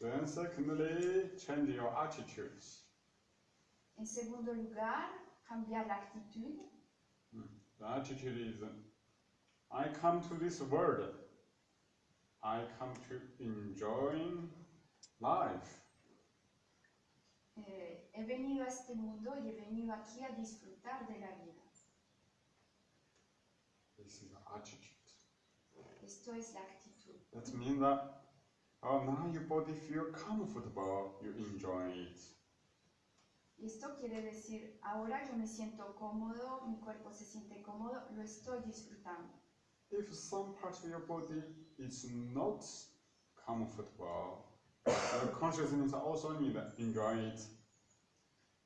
Then secondly, change your attitudes. En segundo lugar, cambiar la actitud. The attitude is, I come to this world, I come to enjoy life. Eh, he venido a este mundo y he venido aquí a disfrutar de la vida. This is the attitude. Esto es la actitud. That means that oh, now your body feel comfortable, you enjoy it. Y esto quiere decir, ahora yo me siento cómodo, mi cuerpo se siente cómodo, lo estoy disfrutando. If some part of your body is not comfortable, your consciousness also need to enjoy it.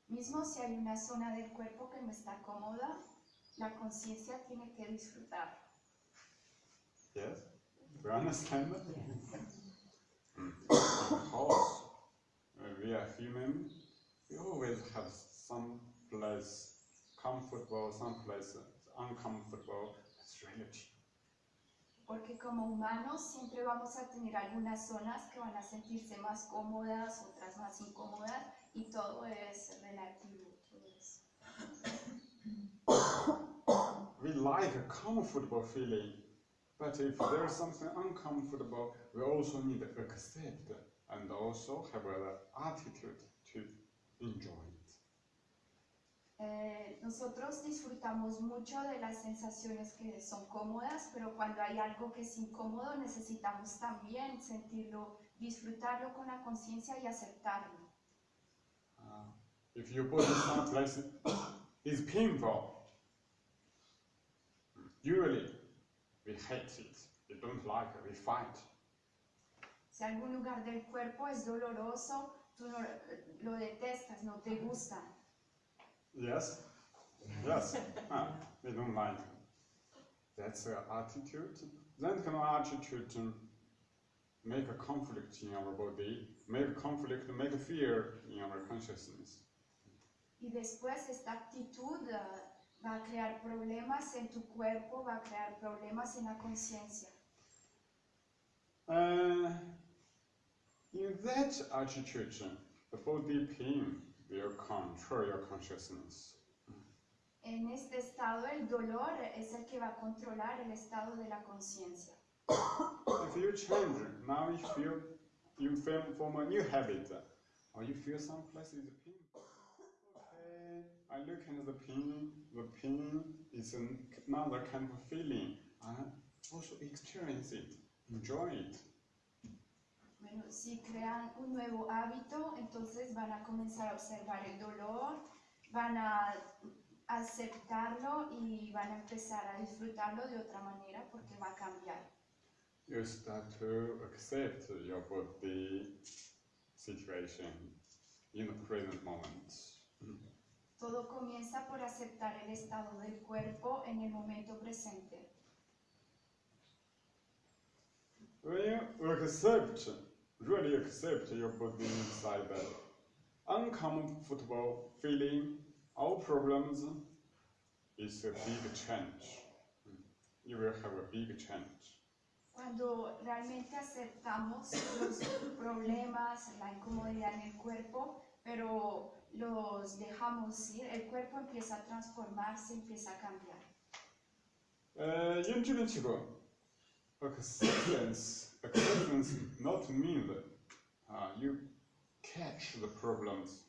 Mismo si hay una zona del cuerpo que no está cómoda, la conciencia tiene que disfrutar. Yes? Do you understand? Because uh, we are human, we always have some place comfortable, some place uncomfortable. It's relative. Porque como humanos siempre vamos a tener algunas zonas que van a sentirse más cómodas, otras más incómodas, y todo es relativo. todo es- We like a comfortable feeling, but if there is something uncomfortable, we also need to accept and also have an attitude to enjoy it. Eh, nosotros disfrutamos mucho de las sensaciones que son cómodas, pero cuando hay algo que es incómodo necesitamos también sentirlo, disfrutarlo con la conciencia y aceptarlo. Uh, if your body someplace is painful, usually we hate it, we don't like it, we fight. Si algún lugar del cuerpo es doloroso, tú no- lo detestas, no te gusta. Yes? Yes. Ah, we don't like it. That's the attitude. Then kind of attitude to make a conflict in our body, make a conflict, make a fear in our consciousness. Y después esta actitud eh, va a crear problemas en tu cuerpo, va a crear problemas en la conciencia. Uh, in that attitude, the body pain will control your consciousness. En este estado el dolor es el que va a controlar el estado de la conciencia. If you change, now you feel you form a new habit, or you feel some place is pain. I look at the pain. The pain is an- another kind of feeling. I also experience it, enjoy it. Bueno, si crean un nuevo hábito, entonces van a comenzar a observar el dolor, van a aceptarlo y van a empezar a disfrutarlo de otra manera porque va a cambiar. You start to accept your body situation in the present moment. Todo comienza por aceptar el estado del cuerpo en el momento presente. When you accept, really accept your body inside that uncomfortable feeling, all problems is a big change. You will have a big change. Cuando realmente aceptamos los problemas, la incomodidad en el cuerpo, pero los dejamos ir, el cuerpo empieza a transformarse, empieza a cambiar. Uh, Jilin Qigong, acceptance, acceptance not mean that uh, you catch the problems,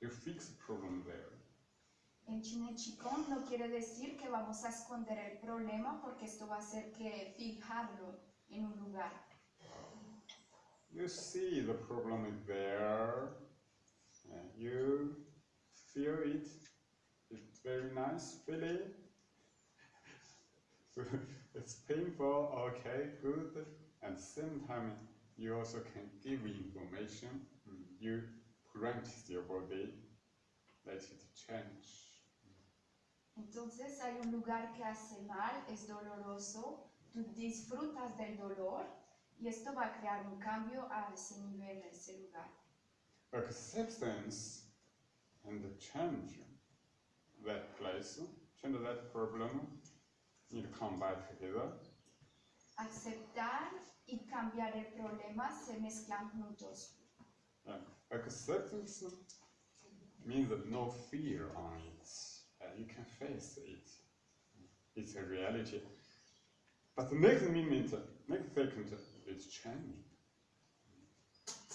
you fix the problem there. En Chine Chikong no quiere decir que vamos a esconder el problema porque esto va a hacer que fijarlo en un lugar. You see the problem is there, and you feel it. It's very nice feeling. it's painful, okay, good. At the same time, you also can give information. Mm, You practice your body, let it change. Entonces hay un lugar que hace mal, es doloroso, tú disfrutas del dolor y esto va a crear un cambio a ese nivel, a ese lugar. Acceptance and change that place, change that problem, need to come back together. Aceptar y cambiar el problema se mezclan juntos. Uh, acceptance means that no fear on it. Uh, you can face it. It's a reality. But the next minute, next second, it's changing.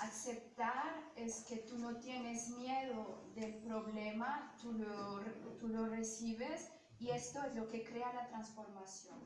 aceptar es que tú no tienes miedo del problema, tú lo, tú lo recibes y esto es lo que crea la transformación.